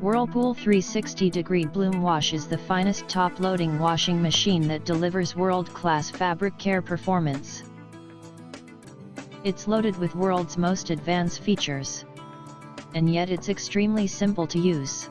Whirlpool 360 degree bloom wash is the finest top-loading washing machine that delivers world-class fabric care performance. It's loaded with world's most advanced features. And yet it's extremely simple to use.